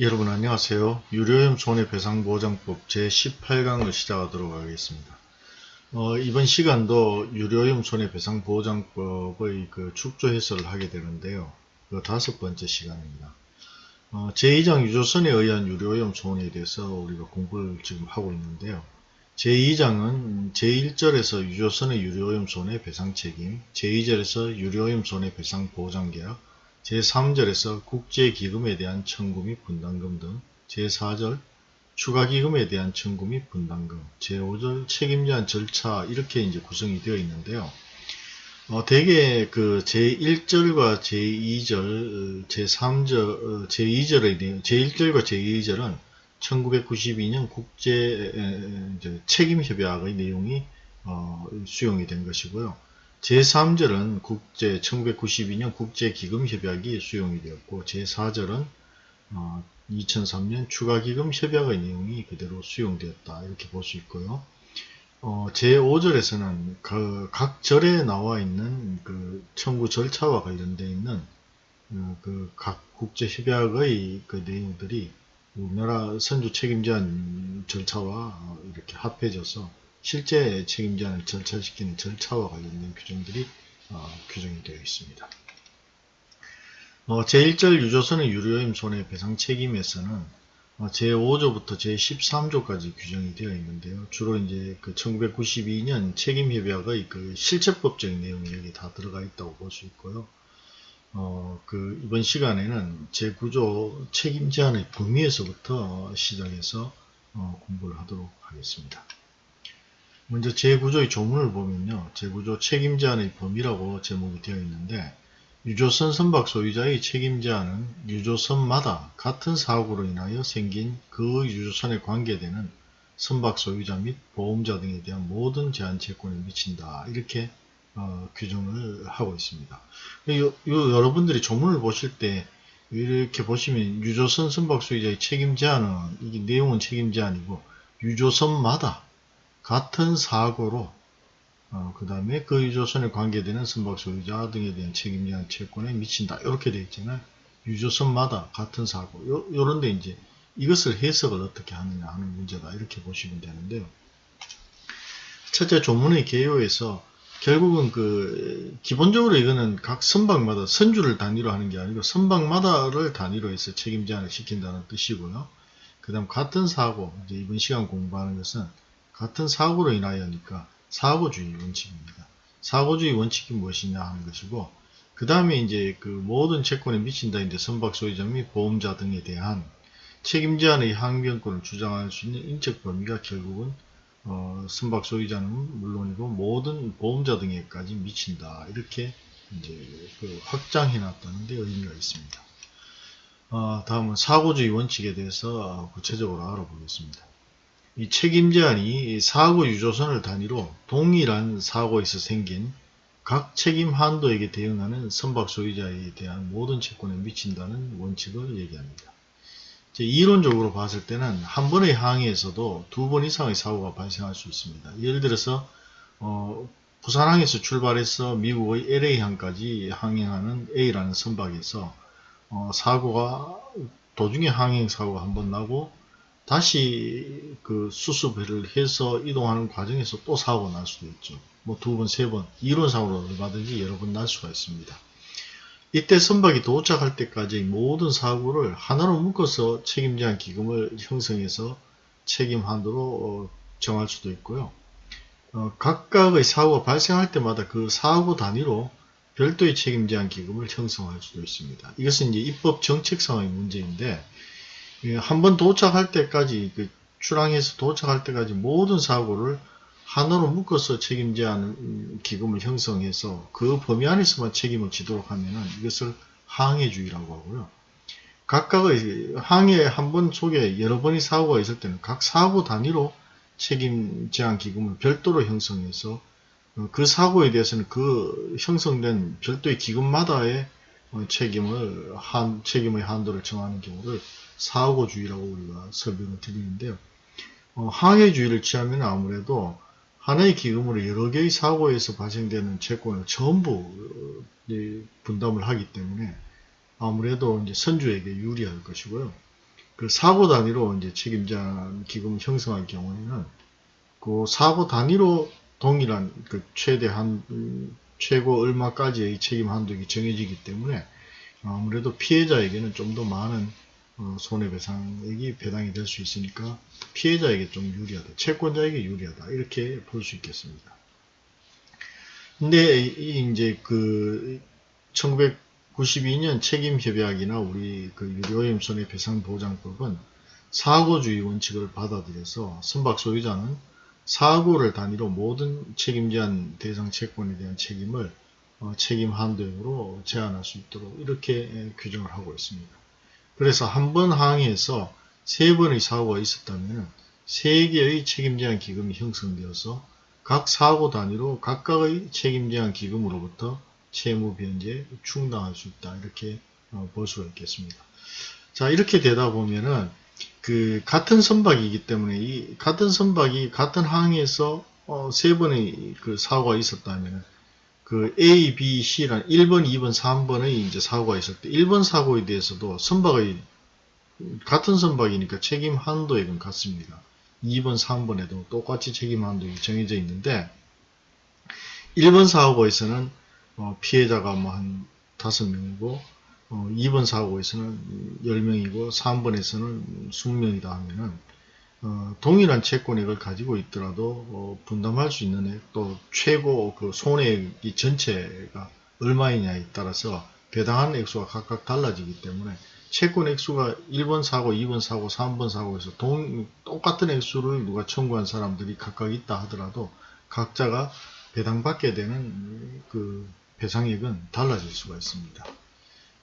여러분 안녕하세요. 유료염 손해배상보장법 제18강을 시작하도록 하겠습니다. 어, 이번 시간도 유료염 손해배상보장법의 그 축조 해설을 하게 되는데요. 그 다섯 번째 시간입니다. 어, 제2장 유조선에 의한 유료염 손해에 대해서 우리가 공부를 지금 하고 있는데요. 제2장은 제1절에서 유조선의 유료염 손해 배상 책임, 제2절에서 유료염 손해 배상 보장 계약, 제3절에서 국제기금에 대한 청구 및 분담금 등 제4절 추가기금에 대한 청구 및 분담금 제5절 책임제한 절차 이렇게 이제 구성이 되어 있는데요. 어, 대개 그 제1절과 제2절, 제3절, 제2절의 내용, 제1절과 제2절은 1992년 국제 책임협약의 내용이 어, 수용이 된 것이고요. 제3절은 국제 1992년 국제기금협약이 수용이 되었고 제4절은 어, 2003년 추가기금협약의 내용이 그대로 수용되었다 이렇게 볼 수 있고요. 어, 제5절에서는 그 각 절에 나와 있는 그 청구 절차와 관련되어 있는 어, 그각 국제협약의 그 내용들이 우리나라 선주 책임제한 절차와 이렇게 합해져서 실제 책임자를 절차시키는 절차와 관련된 규정들이 어, 규정이 되어 있습니다. 어, 제1절 유조선의 유료임 손해배상 책임에서는 어, 제5조부터 제13조까지 규정이 되어 있는데요. 주로 이제 그 1992년 책임협약의 그 실체법적인 내용이 여기 다 들어가 있다고 볼 수 있고요. 어, 그 이번 시간에는 제9조 책임 제한의 범위에서부터 시작해서 어, 공부를 하도록 하겠습니다. 먼저 제구조의 조문을 보면요. 제구조 책임 제한의 범위라고 제목이 되어 있는데 유조선 선박 소유자의 책임 제한은 유조선마다 같은 사고로 인하여 생긴 그 유조선에 관계되는 선박 소유자 및 보험자 등에 대한 모든 제한 채권에 미친다. 이렇게 어, 규정을 하고 있습니다. 요, 요, 여러분들이 조문을 보실 때 이렇게 보시면 유조선 선박 소유자의 책임 제한은 이게 내용은 책임 제한이고 유조선마다 같은 사고로 어, 그 다음에 그 유조선에 관계되는 선박 소유자 등에 대한 책임제한 채권에 미친다. 이렇게 되어 있잖아요. 유조선마다 같은 사고. 요, 요런데 이제 이것을 해석을 어떻게 하느냐 하는 문제다. 이렇게 보시면 되는데요. 첫째 조문의 개요에서 결국은 그 기본적으로 이거는 각 선박마다 선주를 단위로 하는 게 아니고 선박마다를 단위로 해서 책임 제한을 시킨다는 뜻이고요. 그 다음 같은 사고 이제 이번 시간 공부하는 것은 같은 사고로 인하여니까 사고주의 원칙입니다. 사고주의 원칙이 무엇이냐 하는 것이고 그 다음에 이제 그 모든 채권에 미친다 이제 선박 소유자 및 보험자 등에 대한 책임 제한의 항변권을 주장할 수 있는 인적 범위가 결국은 어, 선박 소유자는 물론이고 모든 보험자 등에까지 미친다 이렇게 이제 그 확장해 놨다는 데 의미가 있습니다. 어, 다음은 사고주의 원칙에 대해서 구체적으로 알아보겠습니다. 이 책임 제한이 사고 유조선을 단위로 동일한 사고에서 생긴 각 책임 한도에게 대응하는 선박 소유자에 대한 모든 채권에 미친다는 원칙을 얘기합니다. 이론적으로 봤을 때는 한 번의 항해에서도 두 번 이상의 사고가 발생할 수 있습니다. 예를 들어서 어, 부산항에서 출발해서 미국의 LA항까지 항행하는 A라는 선박에서 어, 사고가 도중에 항행 사고가 한 번 나고 다시 그 수습을 해서 이동하는 과정에서 또 사고가 날 수도 있죠. 뭐 두 번, 세 번, 이론상으로 얼마든지 여러 번 날 수가 있습니다. 이때 선박이 도착할 때까지 모든 사고를 하나로 묶어서 책임제한 기금을 형성해서 책임 한도로 어, 정할 수도 있고요. 어, 각각의 사고가 발생할 때마다 그 사고 단위로 별도의 책임제한 기금을 형성할 수도 있습니다. 이것은 이제 입법 정책상의 문제인데 예, 한 번 도착할 때까지 그 출항해서 도착할 때까지 모든 사고를 하나로 묶어서 책임제하는 기금을 형성해서 그 범위 안에서만 책임을 지도록 하면 이것을 항해주의라고 하고요. 각각의 항해 한 번 속에 여러 번의 사고가 있을 때는 각 사고 단위로 책임 제한 기금을 별도로 형성해서 그 사고에 대해서는 그 형성된 별도의 기금마다의 책임을 한 책임의 한도를 정하는 경우를 사고주의라고 우리가 설명을 드리는데요. 어, 항해주의를 취하면 아무래도 하나의 기금으로 여러 개의 사고에서 발생되는 채권을 전부 분담을 하기 때문에 아무래도 이제 선주에게 유리할 것이고요. 그 사고 단위로 이제 책임자 기금 형성할 경우에는 그 사고 단위로 동일한 그 최대한 음, 최고 얼마까지의 책임 한도가 정해지기 때문에 아무래도 피해자에게는 좀 더 많은 어, 손해배상액이 배당이 될 수 있으니까 피해자에게 좀 유리하다. 채권자에게 유리하다. 이렇게 볼 수 있겠습니다. 근데 이 이제 그 1992년 책임협약이나 우리 그 유료오염 손해배상보장법은 사고주의 원칙을 받아들여서 선박 소유자는 사고를 단위로 모든 책임제한 대상 채권에 대한 책임을 어, 책임 한도액으로 제한할 수 있도록 이렇게 규정을 하고 있습니다. 그래서 한 번 항해에서 세 번의 사고가 있었다면 세 개의 책임제한 기금이 형성되어서 각 사고 단위로 각각의 책임제한 기금으로부터 채무 변제 충당할 수 있다 이렇게 어, 볼 수가 있겠습니다. 자 이렇게 되다 보면은 그 같은 선박이기 때문에 이 같은 선박이 같은 항에서 어, 세 번의 그 사고가 있었다면 그 A, B, C란 1번, 2번, 3번의 이제 사고가 있을 때 1번 사고에 대해서도 선박의 같은 선박이니까 책임 한도액은 같습니다. 2번, 3번에도 똑같이 책임 한도액이 정해져 있는데 1번 사고에서는 어, 피해자가 뭐 한 5명이고 어, 2번 사고에서는 10명이고 3번에서는 20명이다 하면은 어, 동일한 채권액을 가지고 있더라도 어, 분담할 수 있는 액, 또 최고 그 손해액이 전체가 얼마이냐에 따라서 배당하는 액수가 각각 달라지기 때문에 채권 액수가 1번 사고, 2번 사고, 3번 사고에서 동, 똑같은 액수를 누가 청구한 사람들이 각각 있다 하더라도 각자가 배당받게 되는 그 배상액은 달라질 수가 있습니다.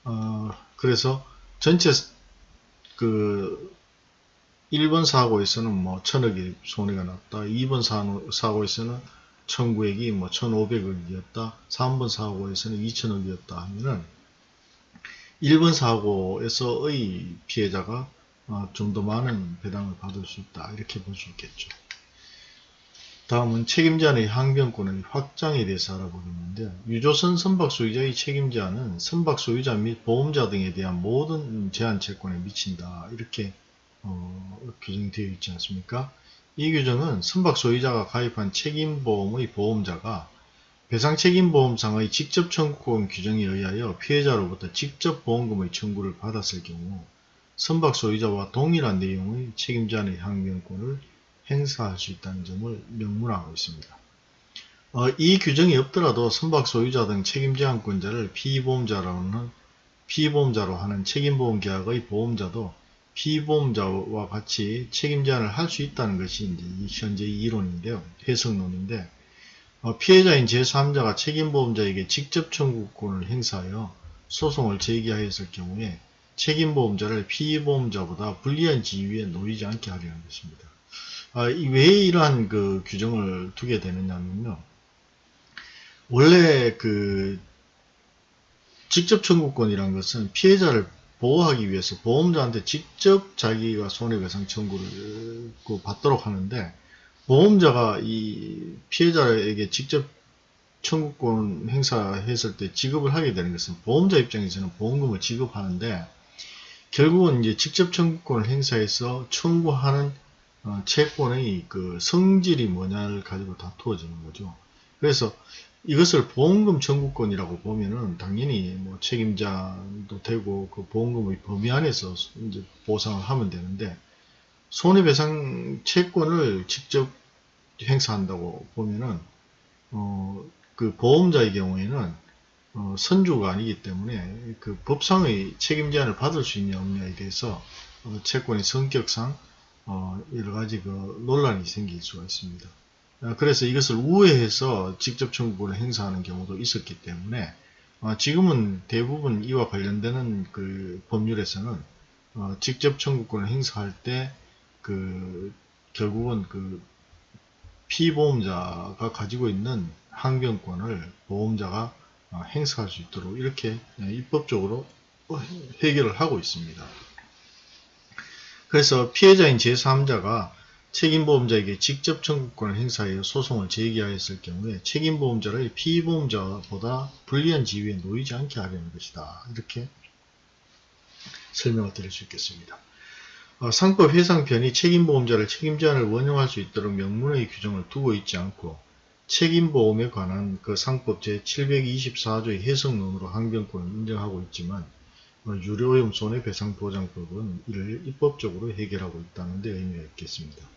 어, 그래서 전체 그 1번 사고에서는 뭐 천억이 손해가 났다. 2번 사고에서는 청구액이 뭐 1,500억이었다. 3번 사고에서는 2천억이었다 하면은 1번 사고에서의 피해자가 어, 좀더 많은 배당을 받을 수 있다. 이렇게 볼 수 있겠죠. 다음은 책임자의 항변권의 확장에 대해서 알아보겠는데 유조선 선박 소유자의 책임자는 선박 소유자 및 보험자 등에 대한 모든 제한 채권에 미친다 이렇게 어, 규정되어 있지 않습니까? 이 규정은 선박 소유자가 가입한 책임보험의 보험자가 배상책임보험상의 직접 청구권 규정에 의하여 피해자로부터 직접 보험금의 청구를 받았을 경우 선박 소유자와 동일한 내용의 책임자의 항변권을 행사할 수 있다는 점을 명문화하고 있습니다. 어, 이 규정이 없더라도 선박 소유자 등 책임제한권자를 피보험자로는 피보험자로 하는 책임보험 계약의 보험자도 피보험자와 같이 책임 제한을 할 수 있다는 것이 이제 현재 이론인데요. 해석론인데 어, 피해자인 제3자가 책임보험자에게 직접 청구권을 행사하여 소송을 제기하였을 경우에 책임보험자를 피보험자보다 불리한 지위에 놓이지 않게 하려는 것입니다. 아, 왜 이러한 그 규정을 두게 되느냐면요. 원래 그 직접 청구권이란 것은 피해자를 보호하기 위해서 보험자한테 직접 자기가 손해배상 청구를 그 받도록 하는데 보험자가 이 피해자에게 직접 청구권 행사했을 때 지급을 하게 되는 것은 보험자 입장에서는 보험금을 지급하는데 결국은 이제 직접 청구권을 행사해서 청구하는 어, 채권의 그 성질이 뭐냐를 가지고 다투어지는 거죠. 그래서 이것을 보험금 청구권이라고 보면은 당연히 뭐 책임자도 되고 그 보험금의 범위 안에서 이제 보상을 하면 되는데 손해배상 채권을 직접 행사한다고 보면은 어, 그 보험자의 경우에는 어, 선주가 아니기 때문에 그 법상의 책임 제한을 받을 수 있냐 없냐에 대해서 어, 채권의 성격상 어, 여러 가지 그 논란이 생길 수가 있습니다. 어, 그래서 이것을 우회해서 직접 청구권을 행사하는 경우도 있었기 때문에 어, 지금은 대부분 이와 관련되는 그 법률에서는 어, 직접 청구권을 행사할 때 그 결국은 그 피보험자가 가지고 있는 항변권을 보험자가 행사할 수 있도록 이렇게 입법적으로 해결을 하고 있습니다. 그래서 피해자인 제3자가 책임보험자에게 직접 청구권을 행사하여 소송을 제기하였을 경우에 책임보험자를 피보험자보다 불리한 지위에 놓이지 않게 하려는 것이다. 이렇게 설명을 드릴 수 있겠습니다. 어, 상법 해상편이 책임보험자를 책임 제한을 원용할 수 있도록 명문의 규정을 두고 있지 않고 책임보험에 관한 그 상법 제724조의 해석론으로 항변권을 인정하고 있지만 어, 유료오염 손해배상보장법은 이를 입법적으로 해결하고 있다는 데 의미가 있겠습니다.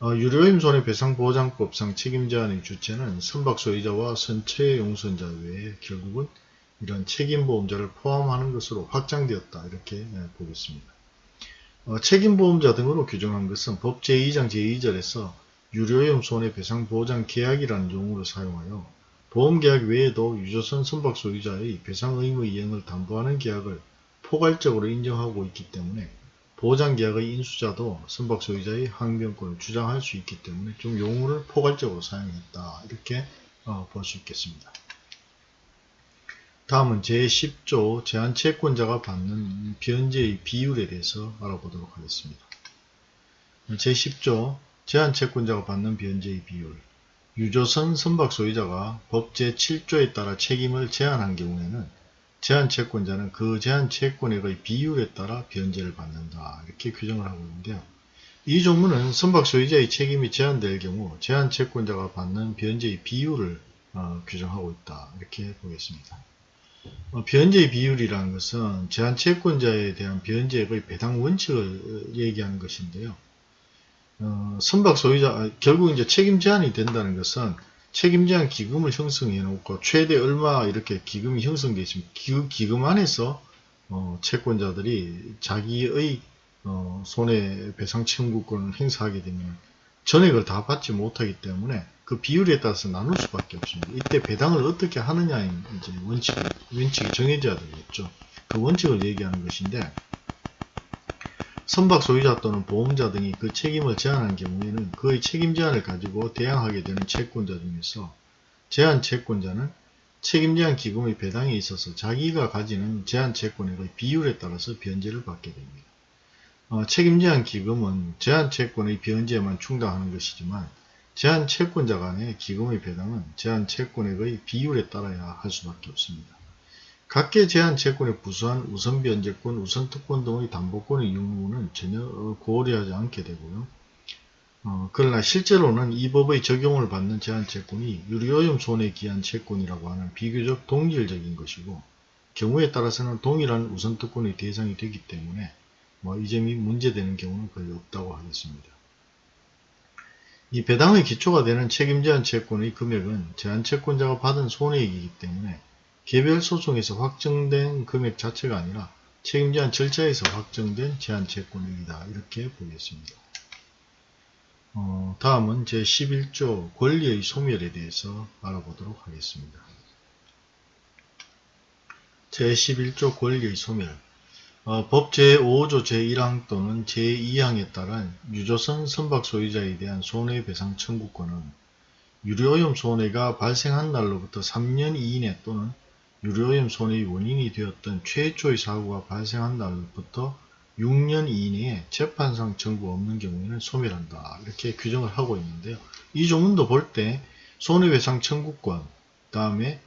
어, 유료오염 손해배상보장법상 책임제한의 주체는 선박소유자와 선체 용선자 외에 결국은 이런 책임보험자를 포함하는 것으로 확장되었다 이렇게 예, 보겠습니다. 어, 책임보험자 등으로 규정한 것은 법 제2장 제2절에서 유료오염 손해배상보장 계약이라는 용어를 사용하여 보험계약 외에도 유조선 선박 소유자의 배상 의무 이행을 담보하는 계약을 포괄적으로 인정하고 있기 때문에 보장계약의 인수자도 선박 소유자의 항변권을 주장할 수 있기 때문에 좀 용어를 포괄적으로 사용했다 이렇게 어, 볼 수 있겠습니다. 다음은 제10조 제한채권자가 받는 변제의 비율에 대해서 알아보도록 하겠습니다. 제10조 제한채권자가 받는 변제의 비율 유조선 선박 소유자가 법 제7조에 따라 책임을 제한한 경우에는 제한 채권자는 그 제한 채권액의 비율에 따라 변제를 받는다 이렇게 규정을 하고 있는데요. 이 조문은 선박 소유자의 책임이 제한될 경우 제한 채권자가 받는 변제의 비율을 어, 규정하고 있다 이렇게 보겠습니다. 어, 변제의 비율이라는 것은 제한 채권자에 대한 변제액의 배당 원칙을 얘기하는 것인데요. 어, 선박 소유자 아, 결국 이제 책임 제한이 된다는 것은 책임 제한 기금을 형성해 놓고 최대 얼마 이렇게 기금이 형성되어 있습니다. 그 기금 안에서 어, 채권자들이 자기의 어, 손해배상 청구권을 행사하게 되면 전액을 다 받지 못하기 때문에 그 비율에 따라서 나눌 수밖에 없습니다. 이때 배당을 어떻게 하느냐의 이제 원칙, 원칙이 정해져야 되겠죠. 그 원칙을 얘기하는 것인데 선박 소유자 또는 보험자 등이 그 책임을 제한한 경우에는 그의 책임 제한을 가지고 대항하게 되는 채권자 중에서 제한 채권자는 책임 제한 기금의 배당에 있어서 자기가 가지는 제한 채권액의 비율에 따라서 변제를 받게 됩니다. 어, 책임 제한 기금은 제한 채권의 변제에만 충당하는 것이지만 제한 채권자 간의 기금의 배당은 제한 채권액의 비율에 따라야 할 수밖에 없습니다. 각계 제한 채권에 부수한 우선 변제권, 우선 특권 등의 담보권의 유무는 전혀 고려하지 않게 되고요. 어, 그러나 실제로는 이 법의 적용을 받는 제한 채권이 유리오염 손해 기한 채권이라고 하는 비교적 동질적인 것이고 경우에 따라서는 동일한 우선 특권의 대상이 되기 때문에 뭐 이 점이 문제되는 경우는 거의 없다고 하겠습니다. 이 배당의 기초가 되는 책임 제한 채권의 금액은 제한 채권자가 받은 손해이기 때문에 개별 소송에서 확정된 금액 자체가 아니라 책임 제한 절차에서 확정된 제한 채권액이다. 이렇게 보겠습니다. 어, 다음은 제11조 권리의 소멸에 대해서 알아보도록 하겠습니다. 제11조 권리의 소멸 어, 법 제5조 제1항 또는 제2항에 따른 유조선 선박 소유자에 대한 손해배상 청구권은 유료오염 손해가 발생한 날로부터 3년 이내 또는 유료오염 손해의 원인이 되었던 최초의 사고가 발생한 날부터 6년 이내에 재판상 청구 없는 경우에는 소멸한다. 이렇게 규정을 하고 있는데요. 이 조문도 볼 때 손해배상 청구권, 다음에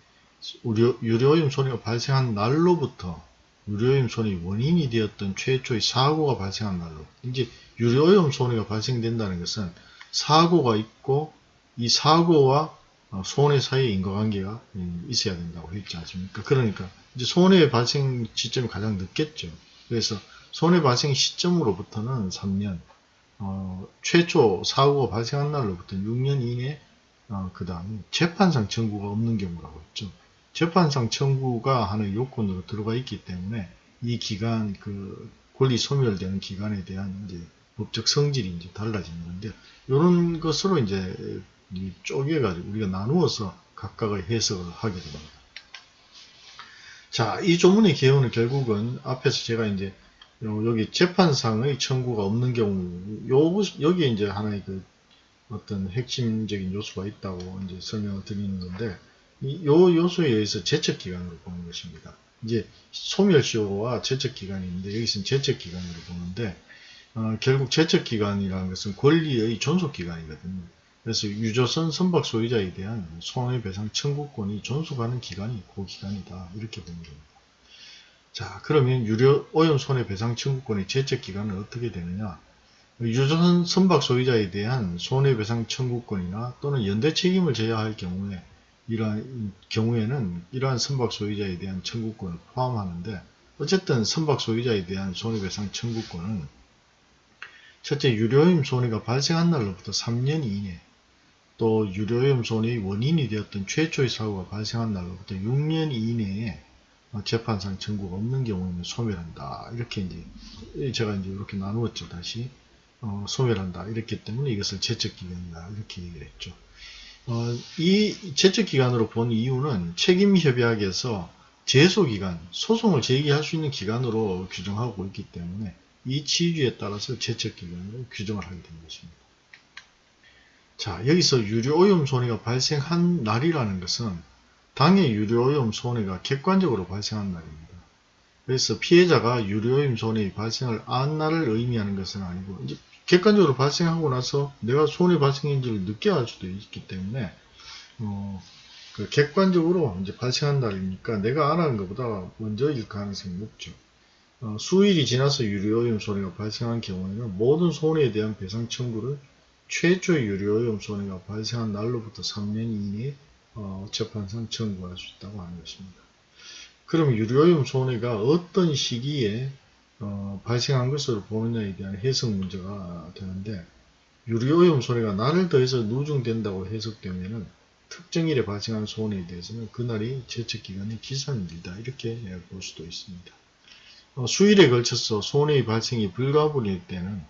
유료오염 손해가 발생한 날로부터 유료오염 손해의 원인이 되었던 최초의 사고가 발생한 날로 이제 유료오염 손해가 발생된다는 것은 사고가 있고 이 사고와 어, 손해 사이에 인과관계가 음, 있어야 된다고 했지 않습니까? 그러니까 이제 손해 발생 시점이 가장 늦겠죠. 그래서 손해 발생 시점으로부터는 3년, 어, 최초 사고가 발생한 날로부터 6년 이내, 어, 그 다음에 재판상 청구가 없는 경우라고 했죠. 재판상 청구가 하는 요건으로 들어가 있기 때문에 이 기간, 그 권리 소멸되는 기간에 대한 이제 법적 성질이 이제 달라지는 건데, 이런 것으로 이제 쪼개가지고 우리가 나누어서 각각의 해석을 하게 됩니다. 자, 이 조문의 개요는 결국은 앞에서 제가 이제 여기 재판상의 청구가 없는 경우, 요, 여기에 이제 하나의 그 어떤 핵심적인 요소가 있다고 이제 설명을 드리는 건데, 요 요소에 의해서 제척기간으로 보는 것입니다. 이제 소멸시효와 제척기간이 있는데, 여기서는 제척기간으로 보는데, 어, 결국 제척기간이라는 것은 권리의 존속기간이거든요. 그래서 유조선 선박 소유자에 대한 손해배상 청구권이 존속하는 기간이 그 기간이다. 이렇게 보는 겁니다. 자, 그러면 유료 오염 손해배상 청구권의 제적 기간은 어떻게 되느냐? 유조선 선박 소유자에 대한 손해배상 청구권이나 또는 연대 책임을 져야 할 경우에 이러한 경우에는 이러한 선박 소유자에 대한 청구권을 포함하는데 어쨌든 선박 소유자에 대한 손해배상 청구권은 첫째 유료오염 손해가 발생한 날로부터 3년 이내 또 유료오염 손해의 원인이 되었던 최초의 사고가 발생한 날로부터 6년 이내에 재판상 청구가 없는 경우에는 소멸한다. 이렇게 이제 제가 이제 이렇게 나누었죠. 다시 어, 소멸한다. 이랬기 때문에 이것을 제척기간이다. 이렇게 얘기를 했죠. 어, 이 제척기간으로 본 이유는 책임협약에서 제소기간, 소송을 제기할 수 있는 기간으로 규정하고 있기 때문에 이 취지에 따라서 제척기간으로 규정을 하게 된 것입니다. 자, 여기서 유료오염 손해가 발생한 날이라는 것은 당해 유료오염 손해가 객관적으로 발생한 날입니다. 그래서 피해자가 유료오염 손해의 발생을 안 날을 의미하는 것은 아니고 이제 객관적으로 발생하고 나서 내가 손해 발생인지를 늦게 알 수도 있기 때문에 어, 그 객관적으로 이제 발생한 날이니까 내가 안 하는 것보다 먼저일 가능성이 높죠. 어, 수일이 지나서 유료오염 손해가 발생한 경우에는 모든 손해에 대한 배상 청구를 최초의 유료오염 손해가 발생한 날로부터 3년 이내에 어, 재판상 청구할 수 있다고 하는 것입니다. 그럼 유료오염 손해가 어떤 시기에 어, 발생한 것으로 보느냐에 대한 해석 문제가 되는데 유료오염 손해가 날을 더해서 누중된다고 해석되면 특정일에 발생한 손해에 대해서는 그날이 제척기간의 기산일이다 이렇게 볼 수도 있습니다. 어, 수일에 걸쳐서 손해의 발생이 불가분일 때는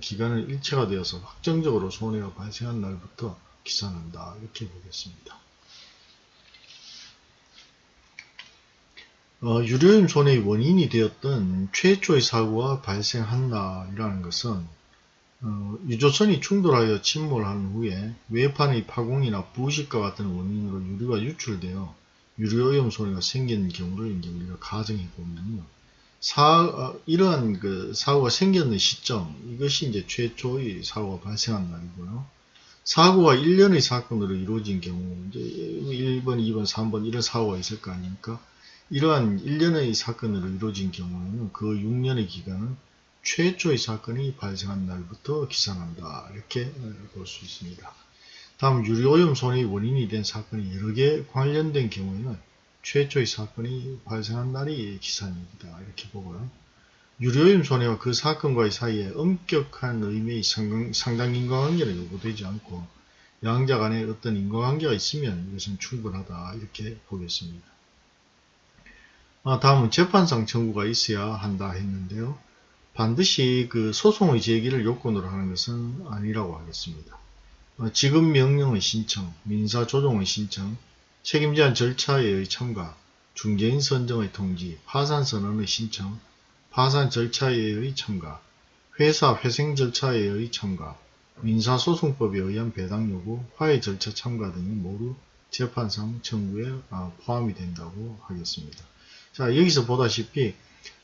기간은 일체가 되어서 확정적으로 손해가 발생한 날부터 기산한다 이렇게 보겠습니다. 어, 유료염 손해의 원인이 되었던 최초의 사고가 발생한다이라는 것은 어, 유조선이 충돌하여 침몰한 후에 외판의 파공이나 부식과 같은 원인으로 유류가 유출되어 유료오염 손해가 생긴 경우를 이제 우리가 가정해 보면요. 사, 어, 이러한 그 사고가 생겼는 시점, 이것이 이제 최초의 사고가 발생한 날이고요. 사고가 1년의 사건으로 이루어진 경우, 이제 1번, 2번, 3번 이런 사고가 있을 거 아닙니까? 이러한 1년의 사건으로 이루어진 경우에는 그 6년의 기간은 최초의 사건이 발생한 날부터 기산한다. 이렇게 볼 수 있습니다. 다음 유료오염 손해의 원인이 된 사건이 여러 개 관련된 경우에는 최초의 사건이 발생한 날이 기산입니다. 이렇게 보고요. 유료오염 손해와 그 사건과의 사이에 엄격한 의미의 상당, 상당 인과관계는 요구되지 않고 양자 간에 어떤 인과관계가 있으면 이것은 충분하다. 이렇게 보겠습니다. 아, 다음은 재판상 청구가 있어야 한다 했는데요. 반드시 그 소송의 제기를 요건으로 하는 것은 아니라고 하겠습니다. 어, 지급 명령의 신청, 민사조정의 신청, 책임제한 절차의 참가, 중개인 선정의 통지, 파산 선언의 신청, 파산 절차의 참가, 회사 회생 절차의 참가, 민사소송법에 의한 배당 요구, 화해 절차 참가 등이 모두 재판상 청구에 아, 포함이 된다고 하겠습니다. 자, 여기서 보다시피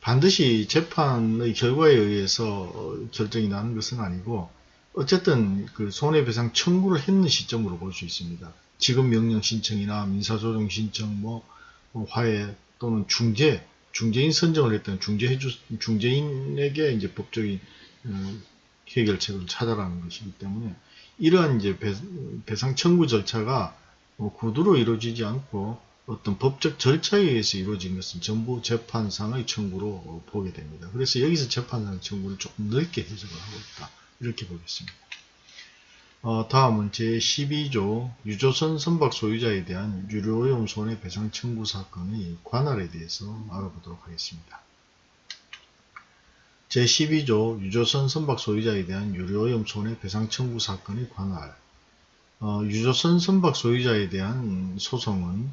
반드시 재판의 결과에 의해서 어, 결정이 나는 것은 아니고 어쨌든 그 손해배상 청구를 했는 시점으로 볼 수 있습니다. 지급 명령 신청이나 민사소송 신청, 뭐, 뭐 화해 또는 중재, 중재인 선정을 했던 중재해 주, 중재인에게 이제 법적인 음, 해결책을 찾아라는 것이기 때문에 이러한 이제 배, 배상 청구 절차가 뭐 구두로 이루어지지 않고 어떤 법적 절차에 의해서 이루어진 것은 전부 재판상의 청구로 보게 됩니다. 그래서 여기서 재판상 청구를 조금 넓게 해석을 하고 있다. 이렇게 보겠습니다. 어, 다음은 제12조 유조선 선박 소유자에 대한 유료오염 손해배상 청구 사건의 관할에 대해서 알아보도록 하겠습니다. 제12조 유조선 선박 소유자에 대한 유료오염 손해배상 청구 사건의 관할 어, 유조선 선박 소유자에 대한 소송은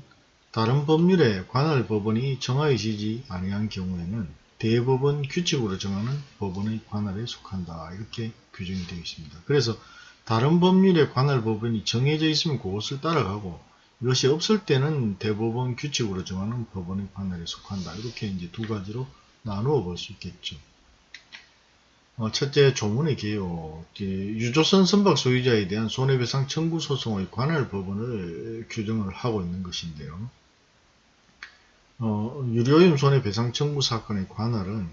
다른 법률에 관할 법원이 정하여지지 아니한 경우에는 대법원 규칙으로 정하는 법원의 관할에 속한다. 이렇게 규정이 되어 있습니다. 그래서 다른 법률에 관할 법원이 정해져 있으면 그것을 따라가고 이것이 없을 때는 대법원 규칙으로 정하는 법원의 관할에 속한다. 이렇게 이제 두 가지로 나누어 볼 수 있겠죠. 어, 첫째 조문의 개요. 유조선 선박 소유자에 대한 손해배상 청구 소송의 관할 법원을 규정을 하고 있는 것인데요. 어, 유료임 손해배상 청구 사건의 관할은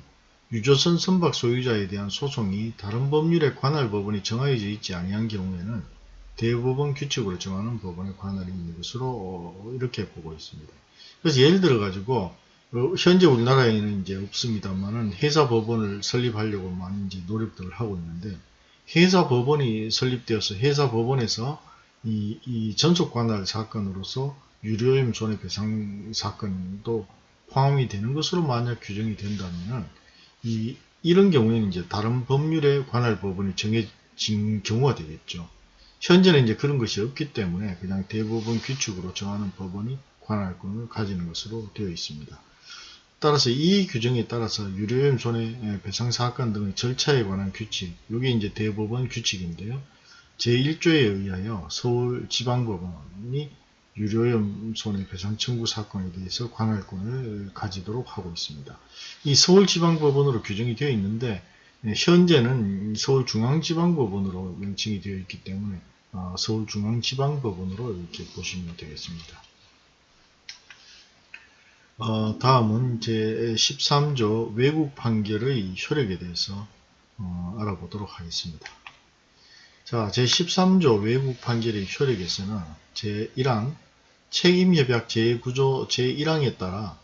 유조선 선박 소유자에 대한 소송이 다른 법률의 관할 법원이 정하여져 있지 아니한 경우에는 대법원 규칙으로 정하는 법원의 관할이 있는 것으로 어, 이렇게 보고 있습니다. 그래서 예를 들어 가지고 어, 현재 우리나라에는 이제 없습니다만은 회사 법원을 설립하려고 많이 이제 노력들을 하고 있는데 회사 법원이 설립되어서 회사 법원에서 이, 이 전속 관할 사건으로서 유료임 손해배상 사건도 포함이 되는 것으로 만약 규정이 된다면은 이, 이런 경우에는 이제 다른 법률에 관할 법원이 정해진 경우가 되겠죠. 현재는 이제 그런 것이 없기 때문에 그냥 대부분 규칙으로 정하는 법원이 관할권을 가지는 것으로 되어 있습니다. 따라서 이 규정에 따라서 유료염 손해배상 사건 등의 절차에 관한 규칙, 이게 이제 대법원 규칙인데요. 제1조에 의하여 서울지방법원이 유료염 손해배상 청구 사건에 대해서 관할권을 가지도록 하고 있습니다. 이 서울지방법원으로 규정이 되어 있는데 현재는 서울중앙지방법원으로 명칭이 되어 있기 때문에 어, 서울중앙지방법원으로 이렇게 보시면 되겠습니다. 어, 다음은 제13조 외국 판결의 효력에 대해서 어, 알아보도록 하겠습니다. 자, 제13조 외국 판결의 효력에서는 제1항 책임협약 제9조 제1항에 따라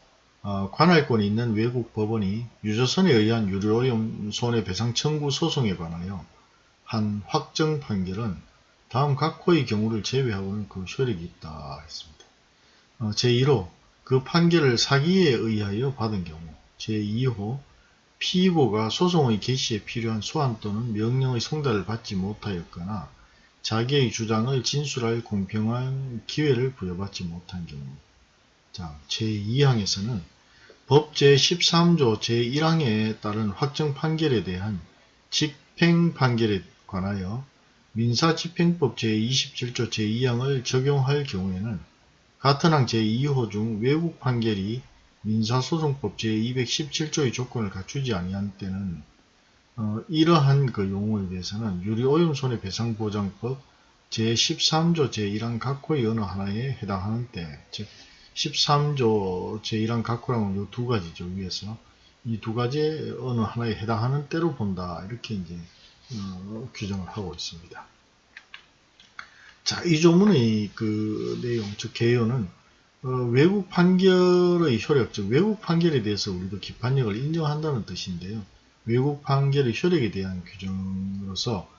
어, 관할권이 있는 외국 법원이 유조선에 의한 유료오염 손해배상 청구 소송에 관하여 한 확정 판결은 다음 각호의 경우를 제외하고는 그 효력이 있다 했습니다. 어, 제1호 그 판결을 사기에 의하여 받은 경우 제2호 피고가 소송의 개시에 필요한 소환 또는 명령의 송달을 받지 못하였거나 자기의 주장을 진술할 공평한 기회를 부여받지 못한 경우. 자, 제2항에서는 법 제 13조 제1항에 따른 확정 판결에 대한 집행 판결에 관하여 민사집행법 제27조 제2항을 적용할 경우에는 같은 항 제2호 중 외국 판결이 민사소송법 제217조의 조건을 갖추지 아니한 때는 어, 이러한 그 용어에 대해서는 유리오염 손해배상보장법 제13조 제1항 각호의 어느 하나에 해당하는 때, 즉 13조 제1항 각호라는 이두 가지죠 위에서 이 두 가지 어느 하나에 해당하는 때로 본다 이렇게 이제 어, 규정을 하고 있습니다. 자, 이 조문의 그 내용, 즉 개요는 어, 외국 판결의 효력, 즉 외국 판결에 대해서 우리도 기판력을 인정한다는 뜻인데요. 외국 판결의 효력에 대한 규정으로서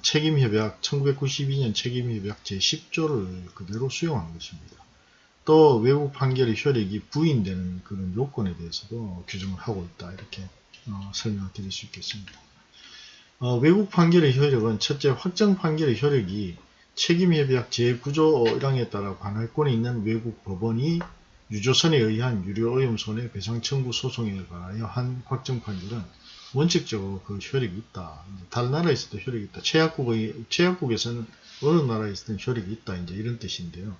책임협약 1992년 책임협약 제10조를 그대로 수용한 것입니다. 또 외국 판결의 효력이 부인되는 그런 요건에 대해서도 규정을 하고 있다 이렇게 어, 설명을 드릴 수 있겠습니다. 어, 외국 판결의 효력은 첫째 확정 판결의 효력이 책임협약 제9조 1항에 따라 관할권이 있는 외국 법원이 유조선에 의한 유료오염 손해배상 청구 소송에 관하여 한 확정 판결은 원칙적으로 그 효력이 있다. 다른 나라에서도 효력이 있다. 최약국의, 최약국에서는 어느 나라에서든 효력이 있다. 이제 이런 뜻인데요.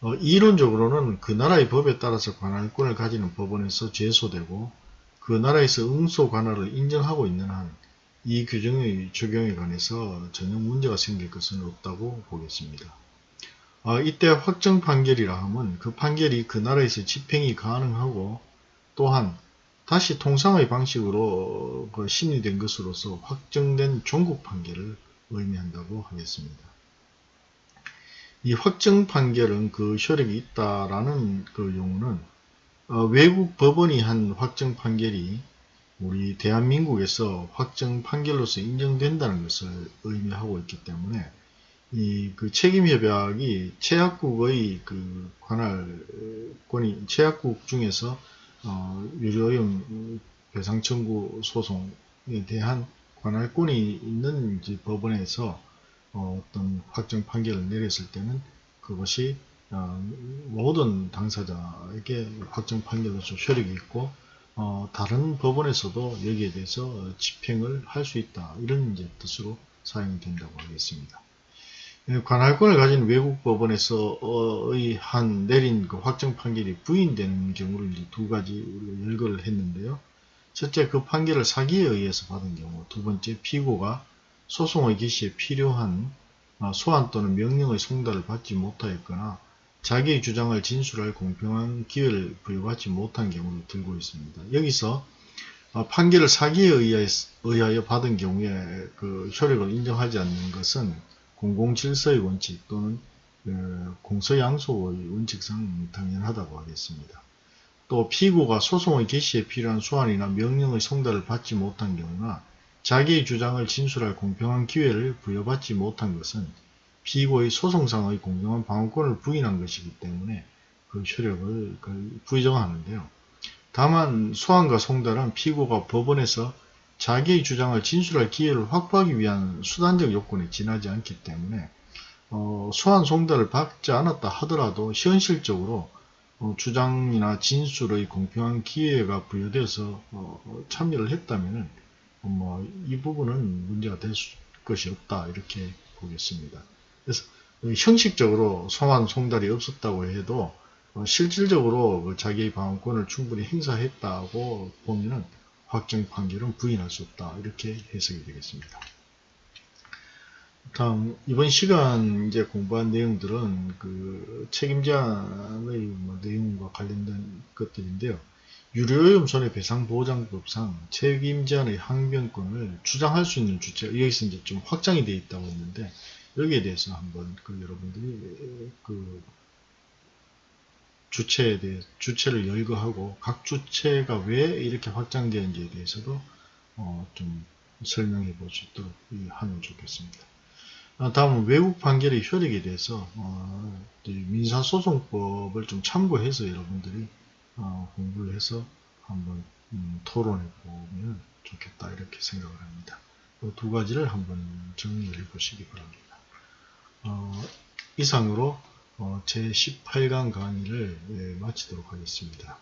어, 이론적으로는 그 나라의 법에 따라서 관할권을 가지는 법원에서 제소되고 그 나라에서 응소 관할을 인정하고 있는 한 이 규정의 적용에 관해서 전혀 문제가 생길 것은 없다고 보겠습니다. 어, 이때 확정 판결이라 하면 그 판결이 그 나라에서 집행이 가능하고 또한 다시 통상의 방식으로 그 심리된 것으로서 확정된 종국 판결을 의미한다고 하겠습니다. 이 확정 판결은 그 효력이 있다라는 그 용어는 어, 외국 법원이 한 확정 판결이 우리 대한민국에서 확정 판결로서 인정된다는 것을 의미하고 있기 때문에 이 그 책임협약이 최약국의 그 관할권이 최약국 중에서 어, 유료오염 배상 청구 소송에 대한 관할권이 있는 법원에서 어, 떤 확정 판결을 내렸을 때는 그것이 어, 모든 당사자에게 확정 판결로서 효력이 있고 어, 다른 법원에서도 여기에 대해서 집행을 할 수 있다 이런 이제 뜻으로 사용이 된다고 하겠습니다. 예, 관할권을 가진 외국 법원에서의 한 내린 그 확정 판결이 부인되는 경우를 이제 두 가지 우리가 열거를 했는데요. 첫째 그 판결을 사기에 의해서 받은 경우, 두 번째 피고가 소송의 개시에 필요한 어, 소환 또는 명령의 송달을 받지 못하였거나 자기의 주장을 진술할 공평한 기회를 부여받지 못한 경우를 들고 있습니다. 여기서 어, 판결을 사기에 의하여, 받은 경우에 그 효력을 인정하지 않는 것은 공공질서의 원칙 또는 어, 공서양소의 원칙상 당연하다고 하겠습니다. 또 피고가 소송의 개시에 필요한 소환이나 명령의 송달을 받지 못한 경우나 자기의 주장을 진술할 공평한 기회를 부여받지 못한 것은 피고의 소송상의 공정한 방어권을 부인한 것이기 때문에 그 효력을 그 부정하는데요. 다만 소환과 송달은 피고가 법원에서 자기의 주장을 진술할 기회를 확보하기 위한 수단적 요건에 지나지 않기 때문에 어, 소환 송달을 받지 않았다 하더라도 현실적으로 어, 주장이나 진술의 공평한 기회가 부여돼서 어, 참여를 했다면 뭐, 이 부분은 문제가 될 수- 것이 없다 이렇게 보겠습니다. 그래서 형식적으로 소환 송달이 없었다고 해도 어, 실질적으로 그 자기의 방어권을 충분히 행사했다고 보면은 확정 판결은 부인할 수 없다 이렇게 해석이 되겠습니다. 다음 이번 시간 이제 공부한 내용들은 그 책임자의 뭐 내용과 관련된 것들인데요. 유료오염 손해배상보장법상 책임자의 항변권을 주장할 수 있는 주체 여기서 이제 좀 확장이 되어 있다고 했는데 여기에 대해서 한번 그 여러분들이 그 주체에 대해 주체를 열거하고 각 주체가 왜 이렇게 확장되는지에 대해서도 어, 좀 설명해 볼 수 있도록 이 하면 좋겠습니다. 아, 다음은 외국 판결의 효력에 대해서 어, 이 민사소송법을 좀 참고해서 여러분들이 어, 공부를 해서 한번 음, 토론해 보면 좋겠다 이렇게 생각을 합니다. 그 두 가지를 한번 정리를 해 보시기 바랍니다. 어, 이상으로 어, 제 18강 강의를 예, 마치도록 하겠습니다.